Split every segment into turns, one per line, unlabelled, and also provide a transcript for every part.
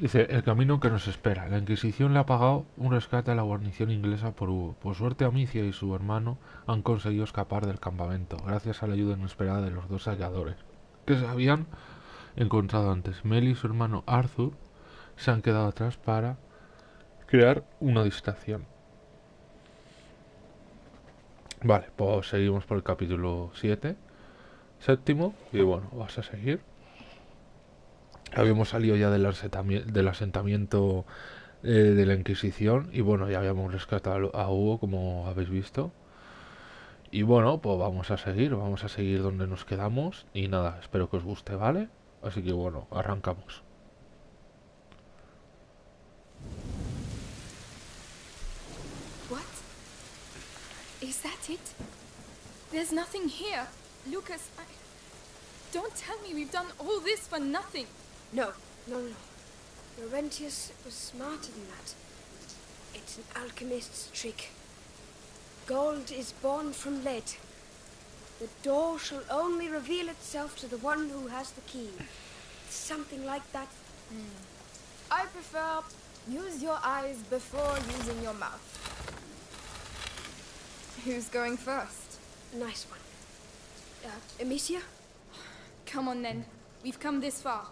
Dice, el camino que nos espera. La Inquisición le ha pagado un rescate a la guarnición inglesa por Hugo. Por suerte, Amicia y su hermano han conseguido escapar del campamento, gracias a la ayuda inesperada de los dos halladores, que se habían encontrado antes. Mel y su hermano Arthur se han quedado atrás para crear una distracción. Vale, pues seguimos por el capítulo 7, séptimo, y bueno, vas a seguir. Habíamos salido ya del, del asentamiento eh, de la Inquisición y bueno, ya habíamos rescatado a Hugo, como habéis visto. Y bueno, pues vamos a seguir, vamos a seguir donde nos quedamos y nada, espero que os guste, ¿vale? Así que bueno, arrancamos.
Is that it? There's nothing here. Lucas, I... Don't tell me we've done all this for nothing.
No, no, no. Laurentius was smarter than that. It's an alchemist's trick. Gold is born from lead. The door shall only reveal itself to the one who has the key. Something like that.
I prefer use your eyes before using your mouth. Who's going first?
Nice one. Uh, Amicia?
Come on then. We've come this far.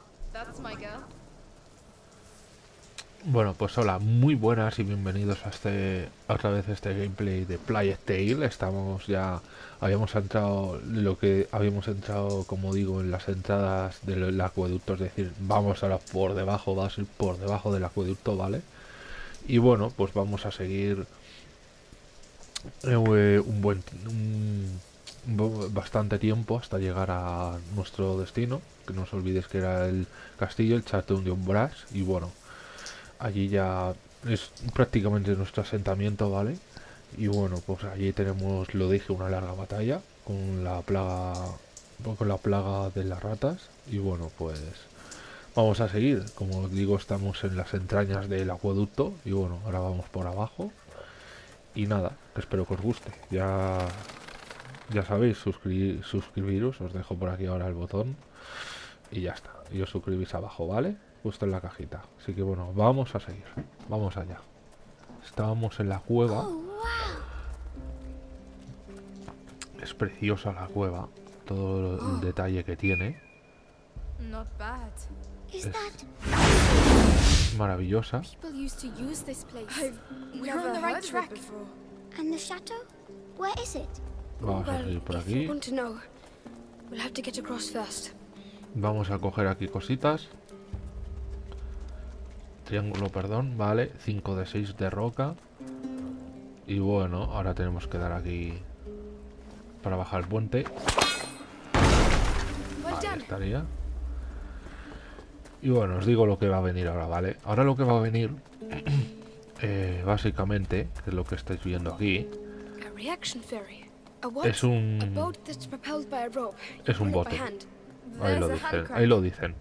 Bueno, pues hola, muy buenas y bienvenidos a este otra vez este gameplay de Plague Tale. Estamos ya habíamos entrado lo que habíamos entrado, como digo, en las entradas del acueducto, es decir, vamos ahora por debajo, va a ser por debajo del acueducto, ¿vale? Y bueno, pues vamos a seguir eh, un buen un, bastante tiempo hasta llegar a nuestro destino, que no os olvidéis que era el castillo, el Chateau de Umbras y bueno, allí ya es prácticamente nuestro asentamiento, ¿vale? Y bueno, pues allí tenemos, lo dije, una larga batalla con la plaga con la plaga de las ratas y bueno, pues vamos a seguir. Como os digo, estamos en las entrañas del acueducto y bueno, ahora vamos por abajo. Y nada, espero que os guste. Ya ya sabéis, suscribiros, os dejo por aquí ahora el botón y ya está. Y os suscribís abajo, ¿vale? Justo en la cajita. Así que bueno, vamos a seguir. Vamos allá. Estábamos en la cueva. Es preciosa la cueva. Todo el detalle que tiene. Es maravillosa.
And the chateau? Where is it?
Vamos a seguir por aquí. Vamos a coger aquí cositas. Triángulo, perdón, vale. 5 de 6 de roca. Y bueno, ahora tenemos que dar aquí para bajar el puente.
Done.
estaría. Y bueno, os digo lo que va a venir ahora, ¿vale? Ahora lo que va a venir, eh, básicamente, que es lo que estáis viendo aquí, Es un... Es un bote. Ahí lo dicen, ahí lo dicen.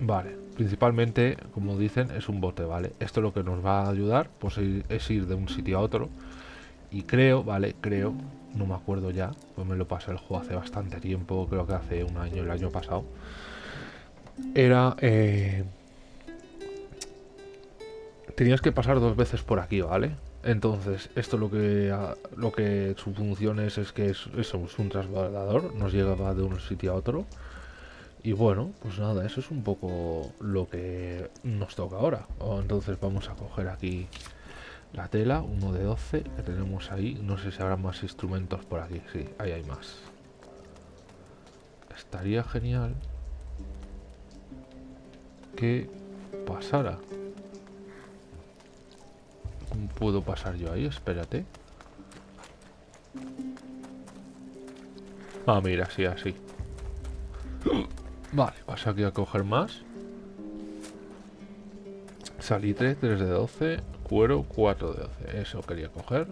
Vale, principalmente, como dicen, es un bote, ¿vale? Esto lo que nos va a ayudar pues, es ir de un sitio a otro. Y creo, ¿vale? Creo, no me acuerdo ya, pues me lo pasé el juego hace bastante tiempo, creo que hace un año, el año pasado. Era... Eh, tenías que pasar dos veces por aquí, ¿vale? Entonces, esto lo que lo que su función es es que es, es un transbordador, nos lleva de un sitio a otro. Y bueno, pues nada, eso es un poco lo que nos toca ahora. Entonces vamos a coger aquí la tela, uno de 12 que tenemos ahí. No sé si habrá más instrumentos por aquí. Sí, ahí hay más. Estaría genial que pasara. ¿Cómo puedo pasar yo ahí? Espérate. Ah, mira, sí, así. Vale, paso aquí a coger más. Salitre, 3 de 12. Cuero, 4 de 12. Eso quería coger.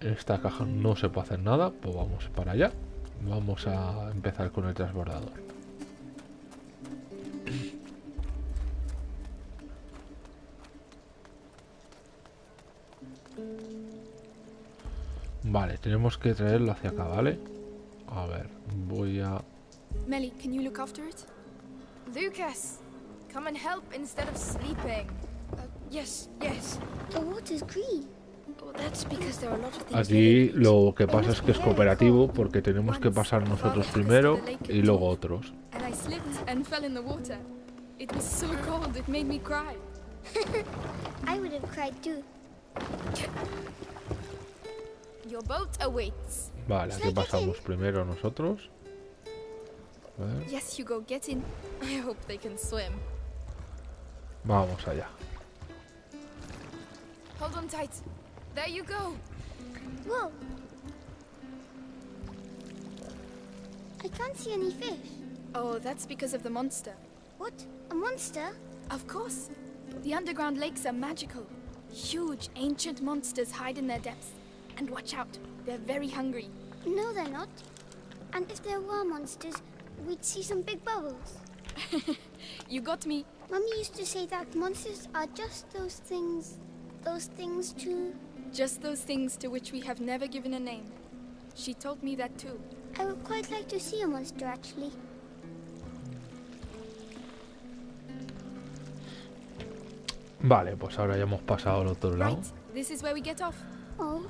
Esta caja no se puede hacer nada. Pues vamos para allá. Vamos a empezar con el transbordador. Vale, tenemos que traerlo hacia acá, ¿vale? A ver, voy a...
Melly, can you look after it? Lucas, come and help instead of sleeping.
Uh, yes, yes.
The water's green.
Well, that's because there are a lot of things
Aquí lo que pasa es que es cooperativo porque tenemos que pasar nosotros primero y luego otros.
Your boat awaits.
Vale, aquí pasamos primero nosotros. A ver,
Yes, Hugo, get in. I hope they can swim.
vamos allá.
Hold on tight. There you go.
Whoa. I can't see any fish.
Oh, that's because of the monster.
What? A monster?
Of course. The underground lakes are magical. Huge, ancient monsters hide in their depths. And watch out, they're very hungry.
No, they're not. And if there were monsters, we'd see some big bubbles.
You got me.
Mummy used to say that monsters are just those things. Those things to.
Just those things to which we have never given a name. She told me that too.
I would quite like to see a monster actually.
Vale, pues ahora ya hemos pasado al otro lado.
Right, this is where we get off.
Oh,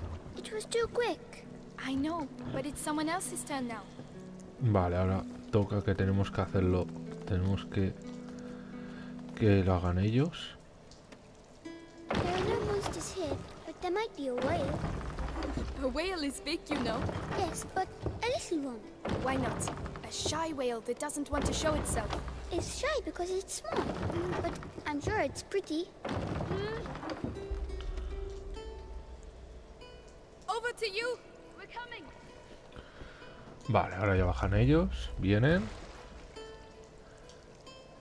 it was too quick.
I know, but it's someone else's turn now.
Vale, ahora toca que tenemos que hacerlo. Tenemos que que lo hagan ellos.
There are no monsters here, but there might be a whale.
A whale is big, you know.
Yes, but a little one.
Why not? A shy whale that doesn't want to show itself.
It's shy because it's small, but I'm sure it's pretty.
Vale, ahora ya bajan ellos, vienen.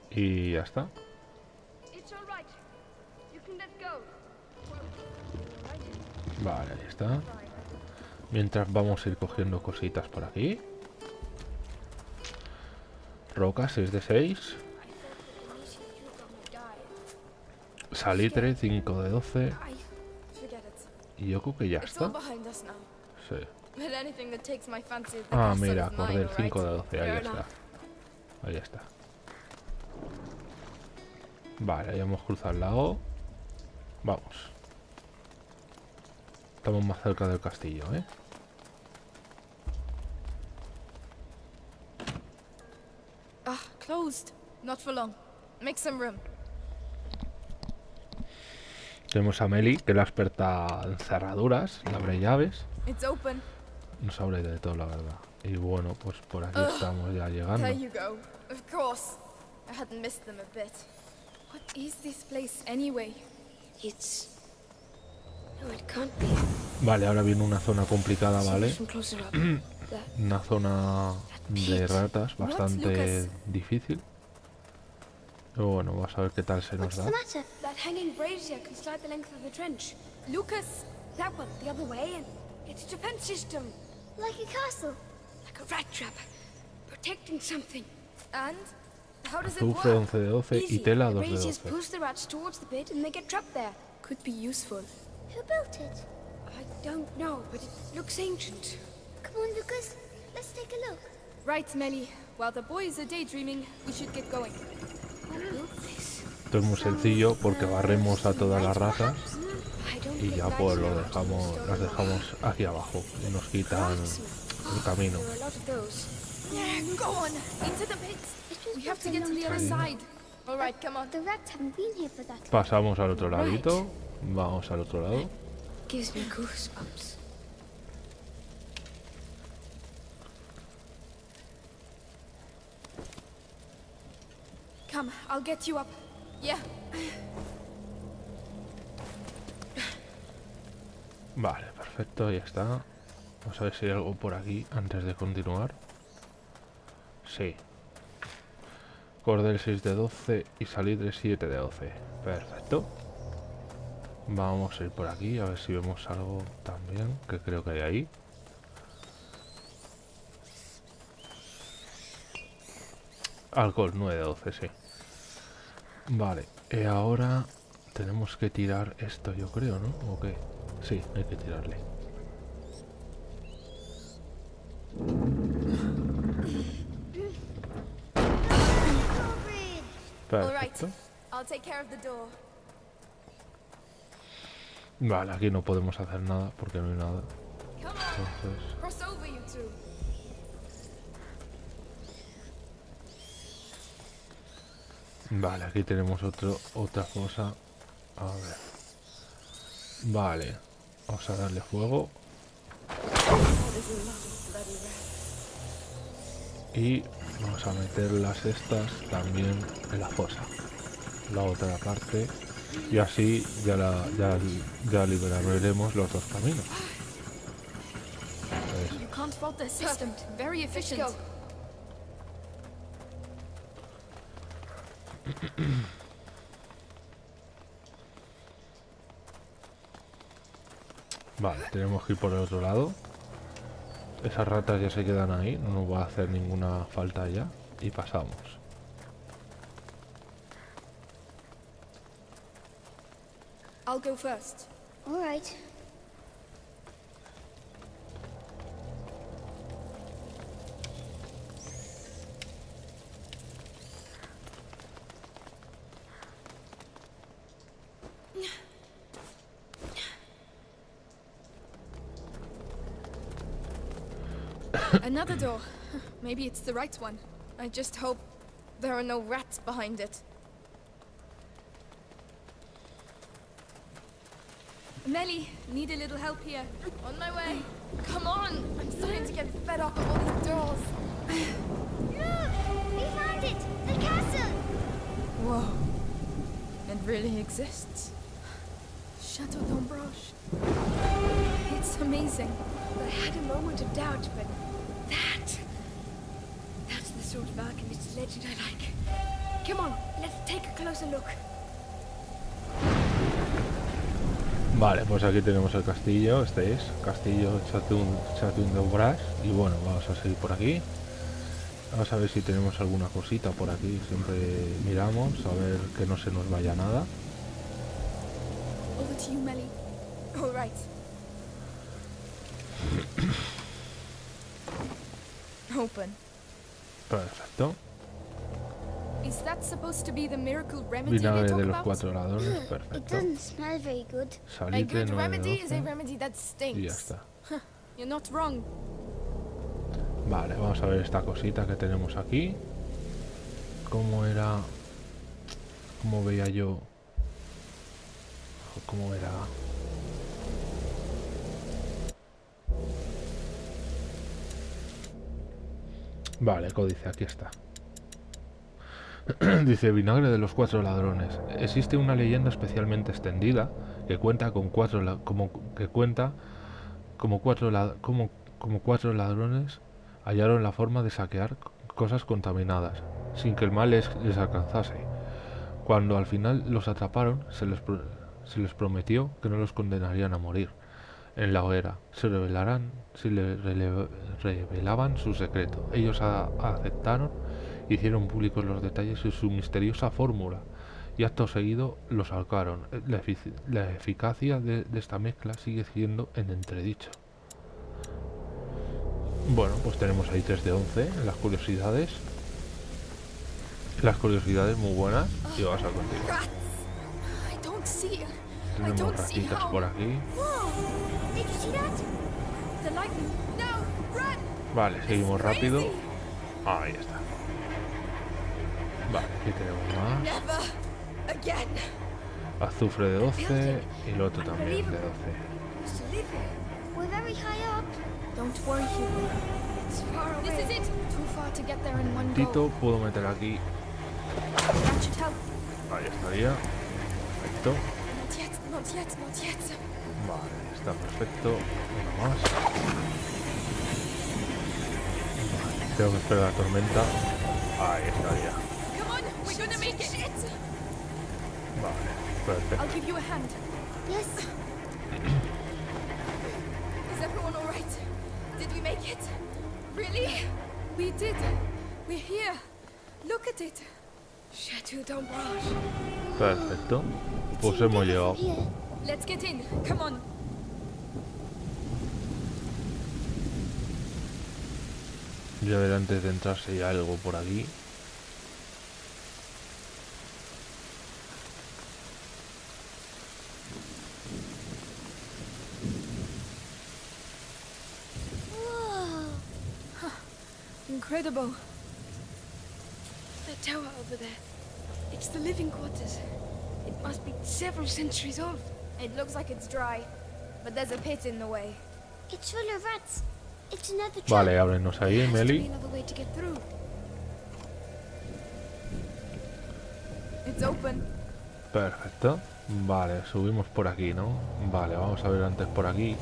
Y ya está. Vale, ahí está. Mientras vamos a ir cogiendo cositas por aquí. Rocas 6 de 6. Salitre 5 de 12.
I forget it.
Y yo creo que ya está. Sí. Ah, mira, cordel
all
5 de
right?
12. Ahí está. Ahí está. Vale, ya hemos cruzado el lago. Vamos. Estamos más cerca del castillo, ¿eh?
Ah, closed. Not for long. Make some room.
Tenemos a Meli, que es la experta en cerraduras, abre llaves.
It's open.
No sabe de todo, la verdad. Y bueno, pues por aquí estamos ya llegando.
There you go. Of course. I hadn't missed them a bit. What is this place anyway?
It's. No, it can't be.
Vale, ahora viene una zona complicada, ¿vale? Una zona de ratas bastante difícil. Pero bueno, vamos a ver qué tal se nos da.
That hanging brazier can slide the length of the trench.
Lucas!
That one, the other way, and it's a defense system.
Like a castle.
Like a rat trap. Protecting something.
And? How does it work?
11 de 12 y
Easy.
tela
the
2 de
braziers
12.
push the rats towards the pit and they get trapped there.
Could be useful.
Who built it?
I don't know, but it looks ancient.
Come on, Lucas. Let's take a look.
Right, Melly. While the boys are daydreaming, we should get going.
Esto es muy sencillo porque barremos a todas las
don't
y ya pues lo dejamos, las dejamos aquí abajo y nos quitan el camino. Pasamos al otro ladito. Vamos al otro lado.
Come, I'll get you up. Yeah.
Vale, perfecto, ya está. Vamos a ver si hay algo por aquí antes de continuar. Sí. Cordel 6 de 12 y salitre 7 de 12. Perfecto. Vamos a ir por aquí a ver si vemos algo también, que creo que hay ahí. Alcohol 9 de 12, sí. Vale, y ahora tenemos que tirar esto, yo creo, ¿no? ¿O qué? Sí, hay que tirarle. Perfecto.
I'll take care of the door.
Vale, aquí no podemos hacer nada porque no hay nada. Entonces, vale, aquí tenemos otro, otra cosa. A ver. Vale, vamos a darle fuego. Y vamos a meter las estas también en la fosa. La otra parte. Y así ya, la, ya, ya liberaremos los dos caminos. Eso.
You can't fault their system. Very efficient.
go.
Vale, tenemos que ir por el otro lado. Esas ratas ya se quedan ahí, no nos va a hacer ninguna falta ya. Y pasamos.
I'll go first.
All right.
Another door. Maybe it's the right one. I just hope there are no rats behind it. Melly, need a little help here. On my way. Come on! I'm starting to get fed up of all these doors.
Look! We found it! The castle!
Whoa. It really exists. Chateau d'Ombrage. It's amazing.
I had a moment of doubt, but that... That's the sort of alchemist's legend I like. Come on, let's take a closer look.
Vale, pues aquí tenemos el castillo, este es Castillo Chatun, Chatun de Obras Y bueno, vamos a seguir por aquí Vamos a ver si tenemos alguna cosita por aquí Siempre miramos, a ver que no se nos vaya nada
Over to you, Melly. All right. Open.
Perfecto
Is that supposed to be the miracle remedy they
Vinagre
talk
de los cuatro ladrones,
It
perfecto
doesn't smell very good.
A
Salitre
good
9
remedy is a
12
remedy that
y ya
stinks.
está
You're not wrong.
Vale, vamos a ver esta cosita que tenemos aquí ¿Cómo era? ¿Cómo veía yo? ¿Cómo era? Vale, códice, aquí está. Dice vinagre de los cuatro ladrones. Existe una leyenda especialmente extendida que cuenta con cuatro como que cuenta como cuatro como, como cuatro ladrones hallaron la forma de saquear cosas contaminadas sin que el mal les, alcanzase. Cuando al final los atraparon, se les, se les prometió que no los condenarían a morir en la hoguera. Se revelarán si le revelaban su secreto. Ellos aceptaron, hicieron públicos los detalles de su misteriosa fórmula y acto seguido los ahorcaron. La, eficacia de, de esta mezcla sigue siendo en entredicho. Bueno, pues tenemos ahí 3 de 11 en las curiosidades. Las curiosidades muy buenas y vamos a continuar. Tenemos ratitas por aquí. Vale, seguimos rápido. Ahí está. Vale, aquí tenemos más. Azufre de 12 y el otro también de 12.
Used to live here.
We're very high up.
Don't worry, Hugo.
It's far away.
This is it. Too far to get there in one
Tito, puedo meter aquí. Ahí estaría. Perfecto. Vale, está perfecto. Uno más. Tengo que esperar la tormenta. Ahí estaría.
Come on. We're gonna make it.
Vale, perfecto.
I'll give you a hand.
Yes.
Is everyone all right? Did we make it? Really? We did. We're here. Look at it.
Chateau d'Ombrage.
Perfecto. Pues hemos llegado.
Let's get in. Come on.
Voy a ver antes de entrar si hay algo por aquí.
incredible.
That tower over there, it's the living quarters. It must be several centuries old.
It looks like it's dry, but there's a pit in the way.
It's full of rats.
Vale, ábrenos ahí, Meli. Perfecto. Vale, subimos por aquí, ¿no? Vale, vamos a ver antes por aquí.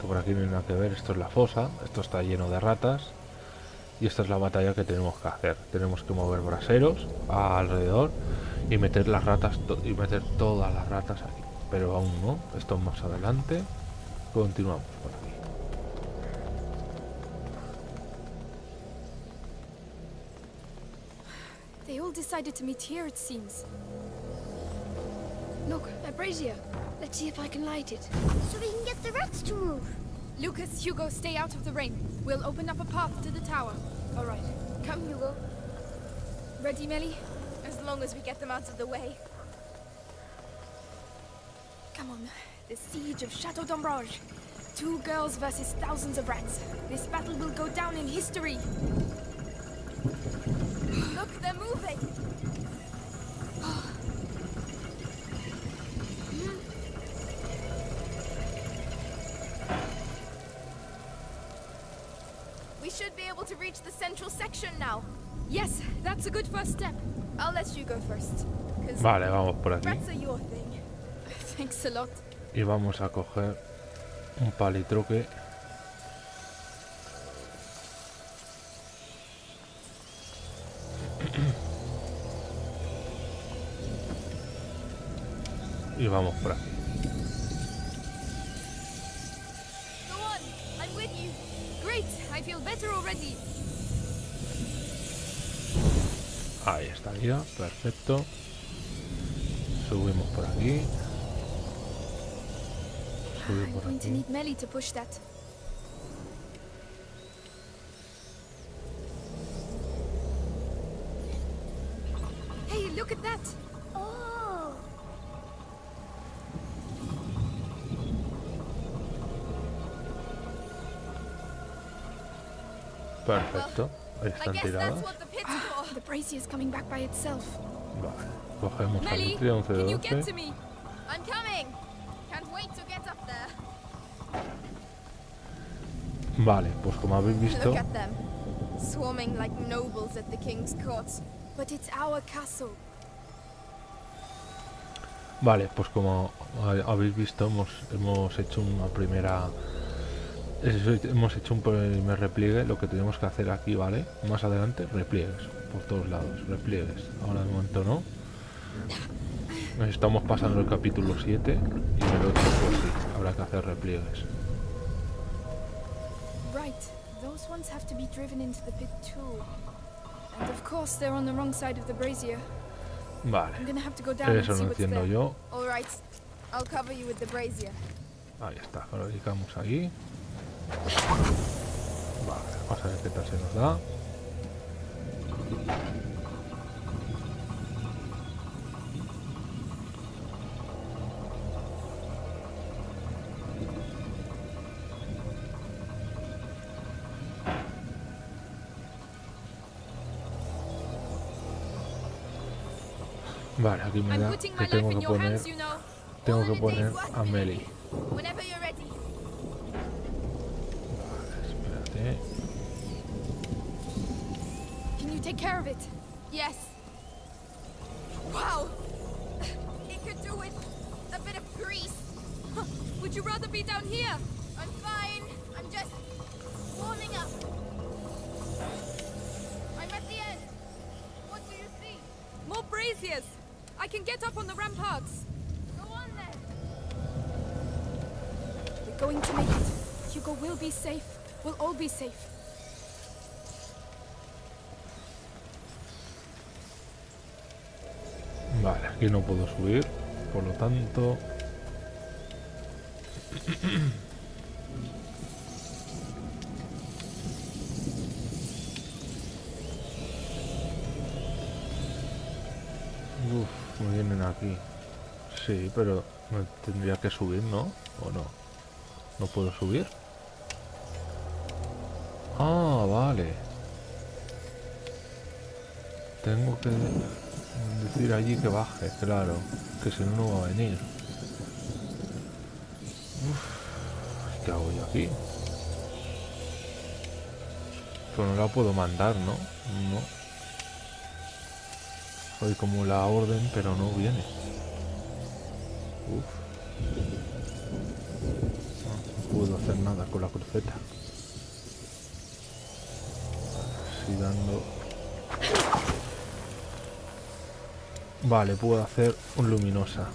Que por aquí no hay nada que ver. Esto es la fosa. Esto está lleno de ratas. Y esta es la batalla que tenemos que hacer. Tenemos que mover braseros alrededor y meter las ratas y meter todas las ratas aquí. Pero aún no. Esto es más adelante. Continuamos
decided to meet here, it seems.
Look, a brazier. Let's see if I can light it.
So we can get the rats to move.
Lucas, Hugo, stay out of the rain. We'll open up a path to the tower.
All right. Come, Hugo.
Ready, Melly? As long as we get them out of the way. Come on. The siege of Chateau d'Ombrage. Two girls versus thousands of rats. This battle will go down in history. Look, they're moving. Should be able to reach the central section now. Yes, that's a good first step. I'll let you go first.
Vale, vamos por aquí.
rats are your thing. Thanks a lot.
Y vamos a coger un palitroque. Y vamos por aquí. Perfecto. Subimos por aquí. Subir
I'm
por aquí.
Hey, look at that!
Oh.
Perfecto. Están tiradas.
Brazier's coming back by itself.
Vale. Cogemos al
Melly,
litrio
can you get
11
to me? I'm coming. Can't wait to get up there.
Vale, pues como habéis visto,
Look at them, swarming like nobles at the king's court. But it's our castle.
Vale, pues como ha- habéis visto, hemos, hemos hecho una primera. Hemos hecho un primer repliegue. Lo que tenemos que hacer aquí, ¿vale? Más adelante, repliegues. Por todos lados, repliegues. Ahora de momento no. Nos estamos pasando el capítulo 7 y en el otro, pues sí, habrá que hacer repliegues.
Right, those ones have to be driven into the pit too. And of course, they're on the wrong side of the brazier. I'm
Vale,
gonna have to go down and
eso
what's
entiendo
there.
yo.
All right, I'll cover you with the brazier.
Ahí está, lo dedicamos ahí. Vale, vamos a ver qué tal se nos da. Vale, aquí me da que tengo que poner, tengo que poner a Meli.
Take care of it? Yes. Wow. It could do with a bit of grease. Would you rather be down here? I'm fine. I'm just warming up. I'm at the end. What do you see? More braziers. I can get up on the ramparts. Go on then. We're going to make it. Hugo will be safe. We'll all be safe.
Aquí no puedo subir, por lo tanto... Uf, me vienen aquí. Sí, pero me tendría que subir, ¿no? ¿O no? ¿No puedo subir? Ah, vale. Tengo que decir allí que baje, claro. Que si no, no va a venir. Uf, ¿Qué hago yo aquí? Pues no la puedo mandar, ¿no? No. Soy como la orden, pero no viene. Uf. No, no puedo hacer nada con la cruceta. Así dando... Vale, puedo hacer un luminosa.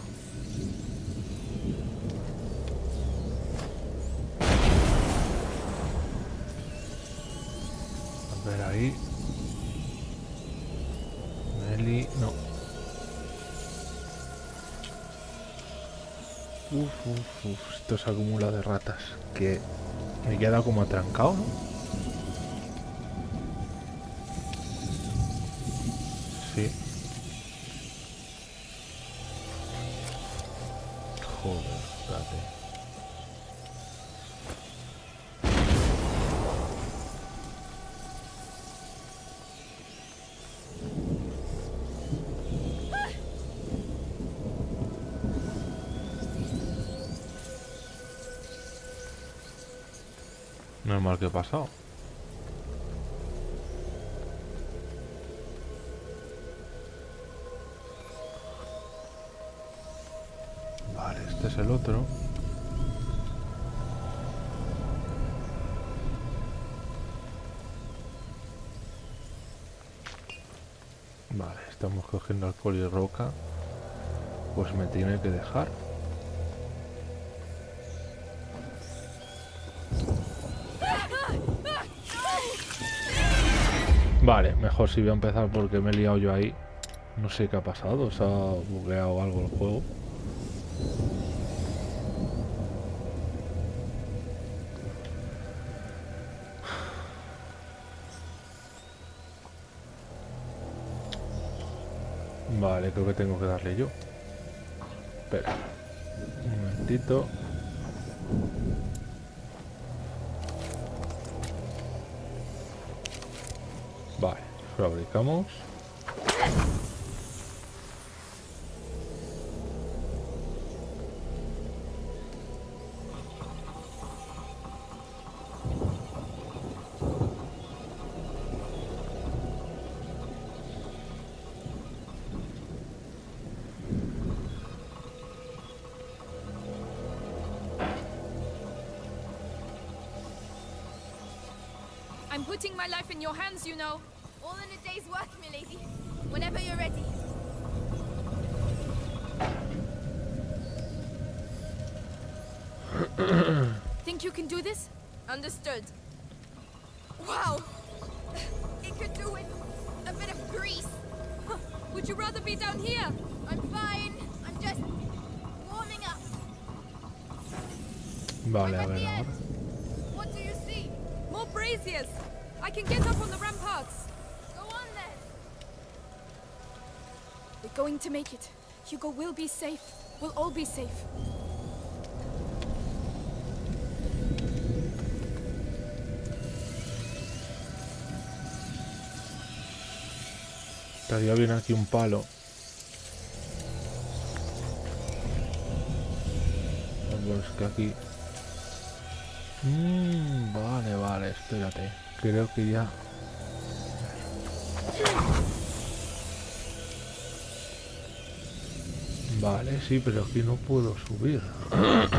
A ver ahí. Meli, no. Uf, uf, uf, esto se acumula de ratas. Que me queda como atrancado, ¿no? He pasado. Vale, este es el otro. Vale, estamos cogiendo alcohol y roca. Pues me tiene que dejar. Mejor si voy a empezar porque me he liado yo ahí. No sé qué ha pasado, se ha bugueado algo el juego. Vale, creo que tengo que darle yo. Espera. Un momentito. Fabricamos.
I'm putting my life in your hands, you know.
All in a day's work, milady. Whenever you're ready.
Think you can do this?
Understood. Wow! It could do with a bit of grease.
Huh. Would you rather be down here?
I'm fine. I'm just warming up.
Vale,
I'm at the end. What do you see?
More braziers. I can get up on the ramparts. Going to make it. Hugo will be safe. We'll all be safe.
Estaría bien aquí un palo. Pues que aquí... Mm, vale, vale, espérate. Creo que ya... Vale, sí, pero aquí no puedo subir.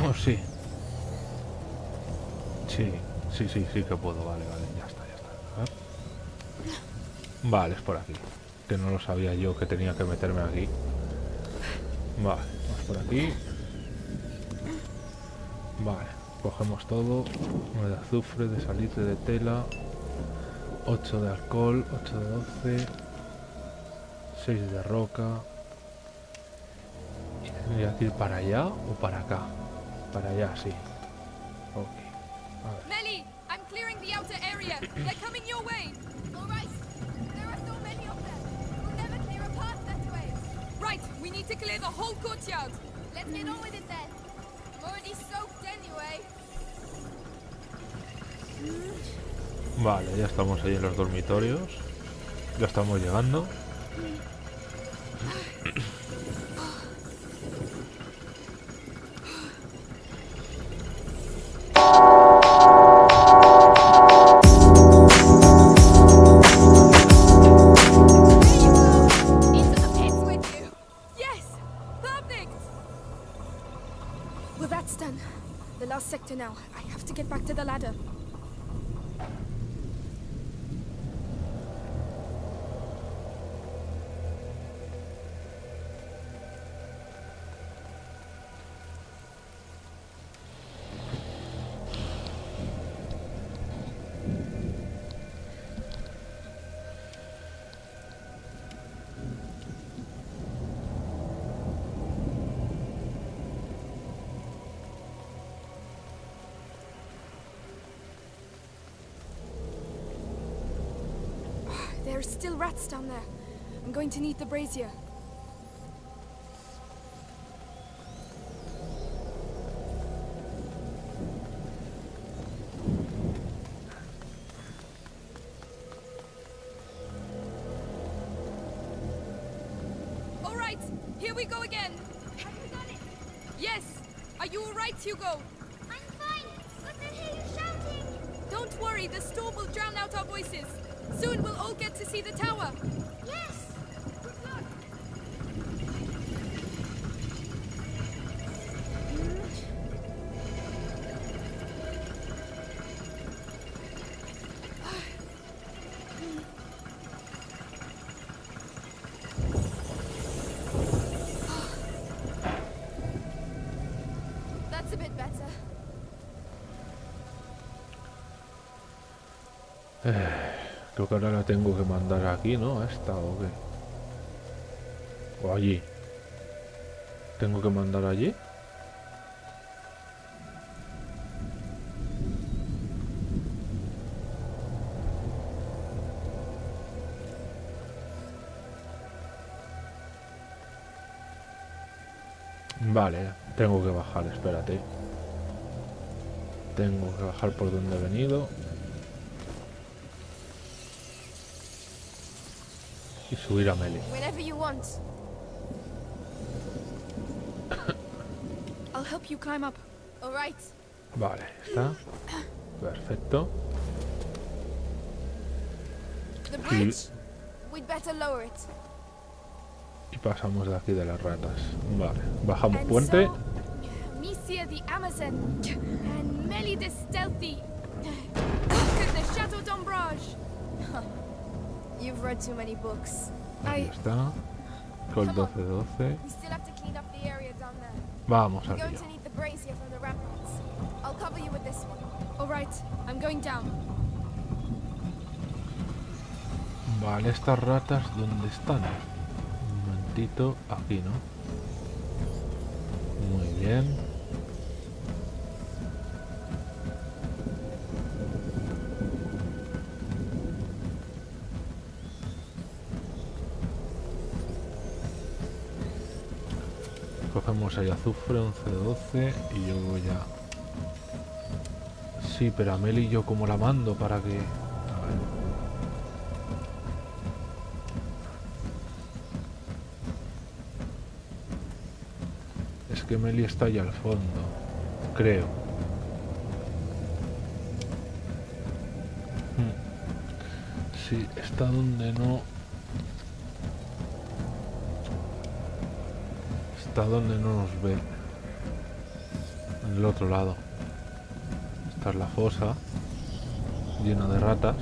¿O sí? Sí, sí, sí, sí que puedo. Vale, vale, ya está, ya está. Vale, es por aquí. Que no lo sabía yo que tenía que meterme aquí. Vale, vamos por aquí. Vale, cogemos todo. Uno de azufre, de salitre, de tela. 8 de alcohol, 8 de 12. 6 de roca. ¿Y ¿Tendría que ir para allá o para acá? Para allá, sí. Ok. A ver.
Melly, I'm clearing the outer area. They're coming your way.
All right. There are so many of them. We'll never clear a path that way.
Right, we need to clear the whole courtyard.
Let's get on with it then. I'm already soaked anyway.
Vale, ya estamos ahí en los dormitorios. Ya estamos llegando.
Well, that's done. The last sector now. I have to get back to the ladder. There are still rats down there. I'm going to need the brazier.
Creo que ahora la tengo que mandar aquí, ¿no? A esta o qué. O allí. ¿Tengo que mandar allí? Vale, tengo que bajar, espérate. Tengo que bajar por donde he venido. Y subir a Meli.
Whenever you want.
I'll help you climb up.
All right.
Vale, está. Perfecto.
The bridge. We'd better lower it.
Y pasamos de aquí de las ratas. Vale, bajamos
And
puente.
so, Misia the Amazon, and Melly the Stealthy. Look at the Chateau d'Ombrage.
You've read too many books.
Ahí está. Col 12-12.
We still have to clean up the area down there.
Vamos arriba. Vale, estas ratas, ¿dónde están? Un momentito, aquí, ¿no? Muy bien. Cogemos ahí azufre, 11-12 y yo voy a... Sí, pero a Meli yo como la mando para que... A ver. Es que Meli está allá al fondo, creo. Hmm. Sí, está donde no... Está donde no nos ve. En el otro lado. Esta es la fosa, llena de ratas.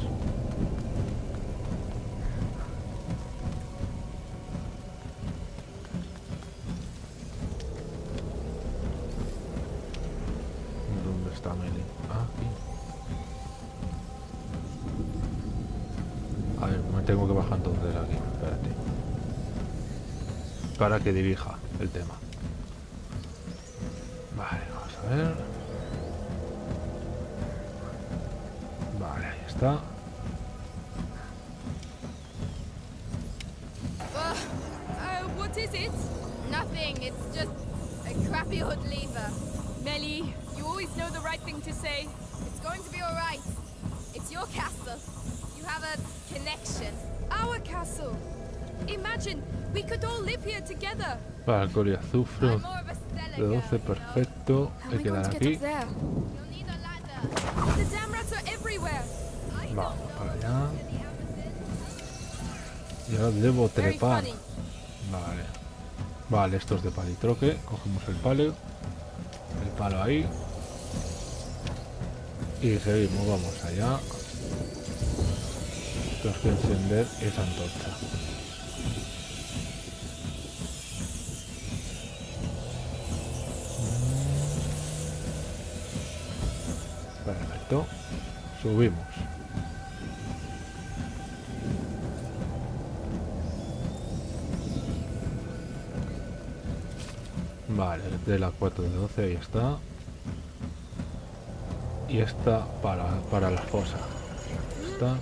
¿Dónde está Meli? Ah, aquí. A ver, me tengo que bajar entonces aquí. Espérate. Para que dirija el tema. Vale, vamos a ver.
You'll need a ladder.
The damn rats are everywhere.
Vamos para allá. Y ahora debo trepar. Vale. Vale, esto es de palitroque. Cogemos el palo. El palo ahí. Y seguimos, vamos allá. Tenemos que encender esa antorcha. Perfecto. Subimos. Vale, de la 4 de 12, ahí está. Y esta para, para la fosa. Está.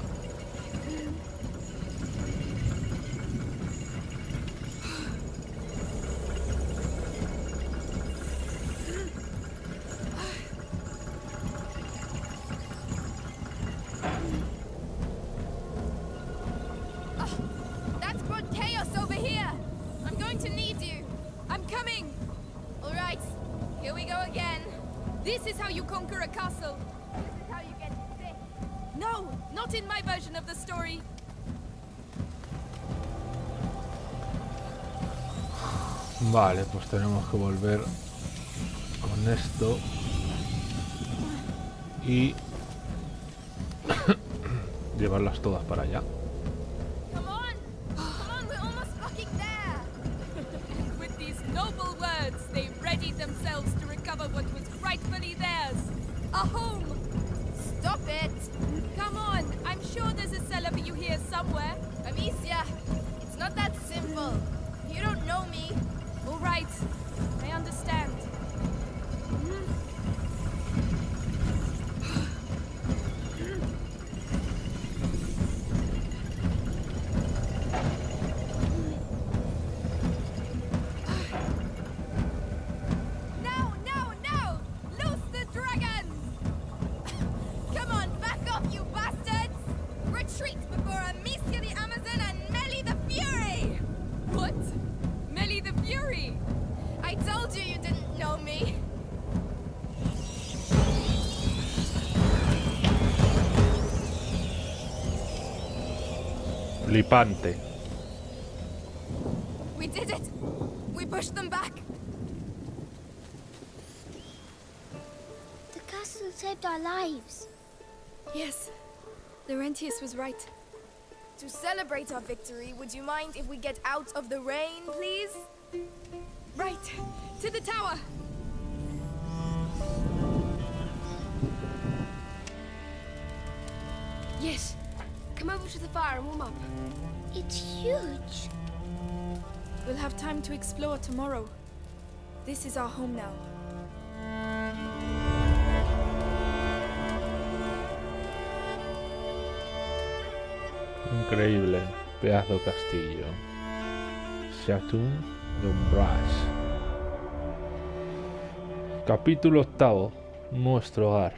Tenemos que volver con esto. Y llevarlas todas para allá.
Come on, come on, we're almost fucking there.
With these noble words, they readied themselves to recover what was rightfully theirs. A home.
Stop it,
Come on, I'm sure there's a cellar for you here somewhere.
Amicia. It's not that simple.
Right,
Flipante.
We did it! We pushed them back!
The castle saved our lives.
Yes, Laurentius was right.
To celebrate our victory, would you mind if we get out of the rain, please?
Right, to the tower.
Fire and warm up.
It's huge.
We'll have time to explore tomorrow. This is our home now.
Increíble. Pedazo castillo. Chateau d'Ombrage. Capítulo octavo. Nuestro hogar.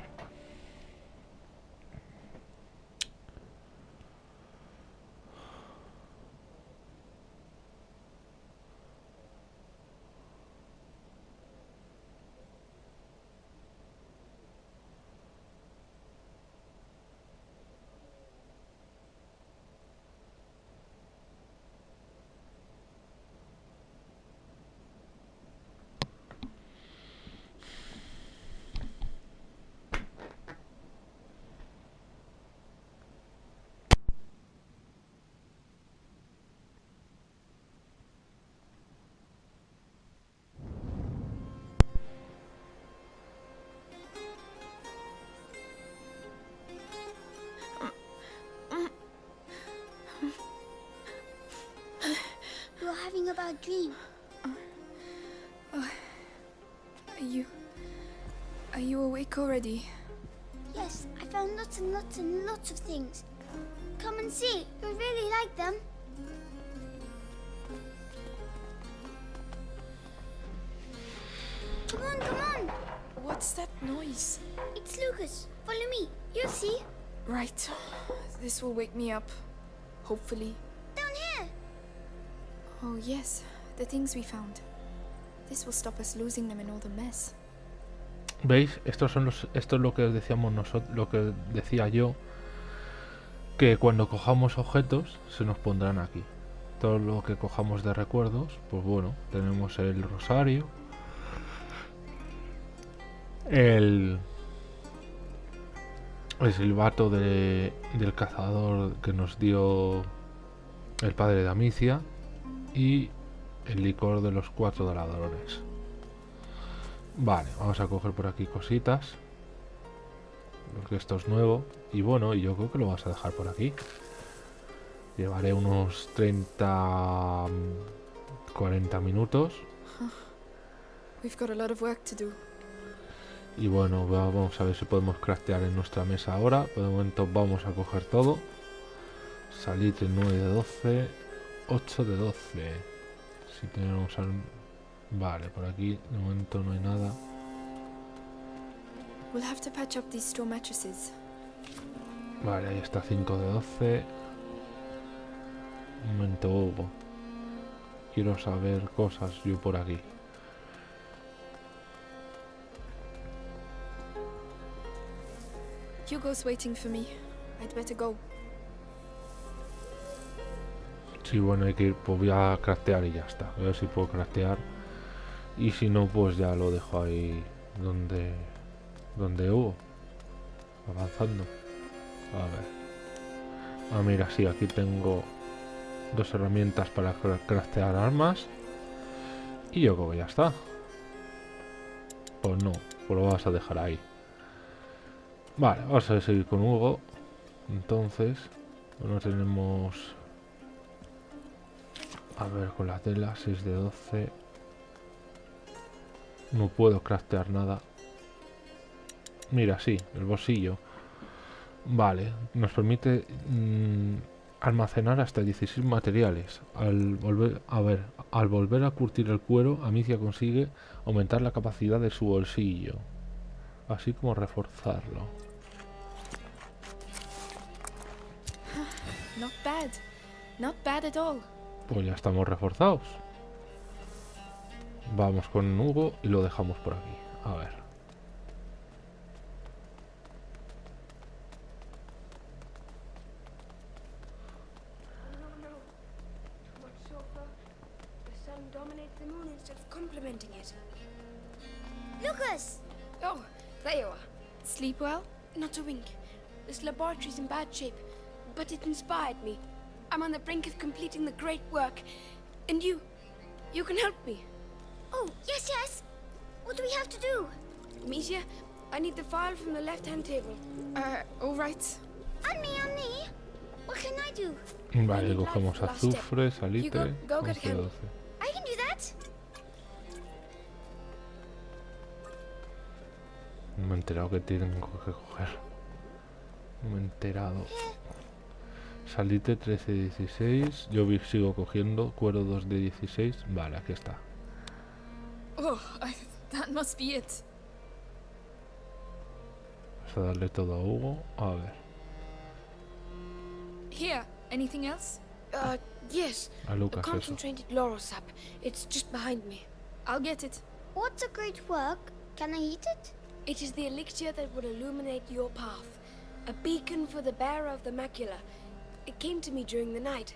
You're having a bad dream. Oh. Oh.
Are you. Are you awake already?
Yes, I found lots and lots and lots of things. Come and see. You'll really like them. Come on, come on.
What's that noise?
It's Lucas. Follow me. You'll see.
Right. This will wake me up. Hopefully. Oh, yes, the things we found. This will stop us losing them in all the mess.
¿Veis? Estos son los, esto es lo que decíamos nosotros, lo que decía yo, que cuando cojamos objetos se nos pondrán aquí. Todo lo que cojamos de recuerdos, pues bueno, tenemos el rosario, el, el silbato de- del cazador que nos dio el padre de Amicia y el licor de los cuatro ladrones. Vale, vamos a coger por aquí cositas. Porque esto es nuevo. Y bueno, yo creo que lo vas a dejar por aquí. Llevaré unos 30... mm, 40 minutos.
We've got a lot of work to do.
Y bueno, va- vamos a ver si podemos craftear en nuestra mesa ahora. Por de momento vamos a coger todo. Salitre 9 de 12. 8 de 12. Si tenemos al... Vale, por aquí de momento no hay nada.
We'll have to patch up these straw mattresses.
Vale, ahí está 5 de 12. Un momento, Hugo. Quiero saber cosas yo por aquí.
Hugo's waiting for me. I'd better go.
Sí, bueno, hay que ir, pues voy a craftear y ya está. A ver si puedo craftear. Y si no, pues ya lo dejo ahí donde, donde hubo. Avanzando. A ver. Ah, mira, sí, aquí tengo dos herramientas para cra- craftear armas. Y yo creo que ya está. Pues no, pues lo vas a dejar ahí. Vale, vamos a seguir con Hugo. Entonces, bueno, tenemos a ver, con la tela, 6 de 12. No puedo craftear nada. Mira, sí, el bolsillo. Vale, nos permite mm, almacenar hasta 16 materiales. Al volver, a ver, al volver a curtir el cuero, Amicia consigue aumentar la capacidad de su bolsillo. Así como reforzarlo.
Not bad. Not bad at all.
Pues ya estamos reforzados. Vamos con Hugo y lo dejamos por aquí. A ver.
No, no. Too much sulfur. The sun dominates the moon instead of complementing it.
Lucas!
Oh, there you are.
Sleep well?
Not a wink. This laboratory's in bad shape, but it inspired me. I'm on the brink of completing the great work. And you, you can help me.
Oh, yes, yes. What do we have to do?
Amicia, I need the file from the left-hand table.
Uh, alright.
And me, and me. What can I do?
Vale, cogemos
light for last step.
azufre, salitre,
go get
11 de
him.
12.
I can do that.
No me he enterado que tengo que coger. No me he enterado. Salitre 13 de 16. Yo sigo cogiendo. Cuero 2 de 16. Vale, aquí está.
Oh, I, that must be it.
Vamos a darle todo a Hugo. A ver.
Here, anything else?
Uh, yes.
A Lucas
concentrated laurel sap. It's just behind me.
I'll get it.
What's a great work? Can I eat it?
It is the elixir that will illuminate your path. A beacon for the bearer of the macula. It came to me during the night.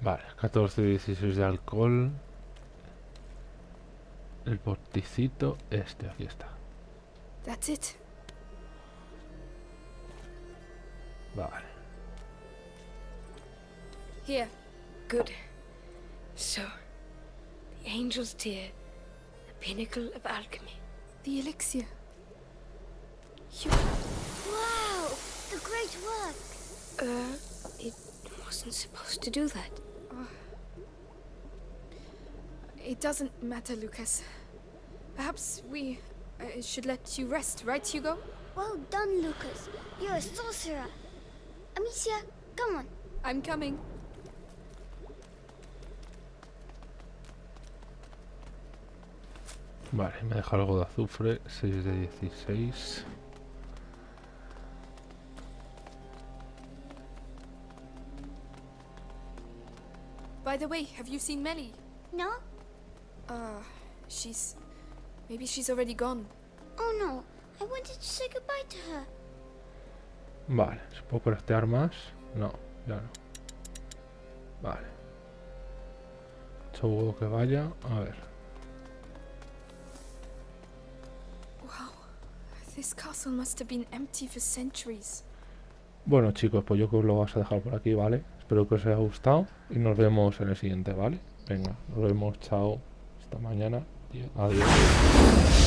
Vale, 14 de 16 de alcohol. El porticito este, aquí está.
That's it.
Vale.
Here.
Good. So, the angel's tear, the pinnacle of alchemy.
The elixir.
Wow! The great work.
Uh, it wasn't supposed to do that.
It doesn't matter, Lucas. Perhaps we uh, should let you rest, right, Hugo?
Well done, Lucas. You're a sorcerer. Amicia, come on.
I'm coming.
Vale, me deja algo de azufre. 6 de 16.
The way, have you seen Melly?
No?
Uh, she's. Maybe she's already gone.
Oh no, I wanted to say goodbye to her.
Vale, ¿se puede craftear más? No, ya no. Vale. Seguro que vaya. A ver.
Wow. This castle must have been empty for centuries.
Bueno chicos, pues yo creo que lo vas a dejar por aquí, ¿vale? Espero que os haya gustado y nos vemos en el siguiente, ¿vale? Venga, nos vemos, chao, hasta mañana adiós.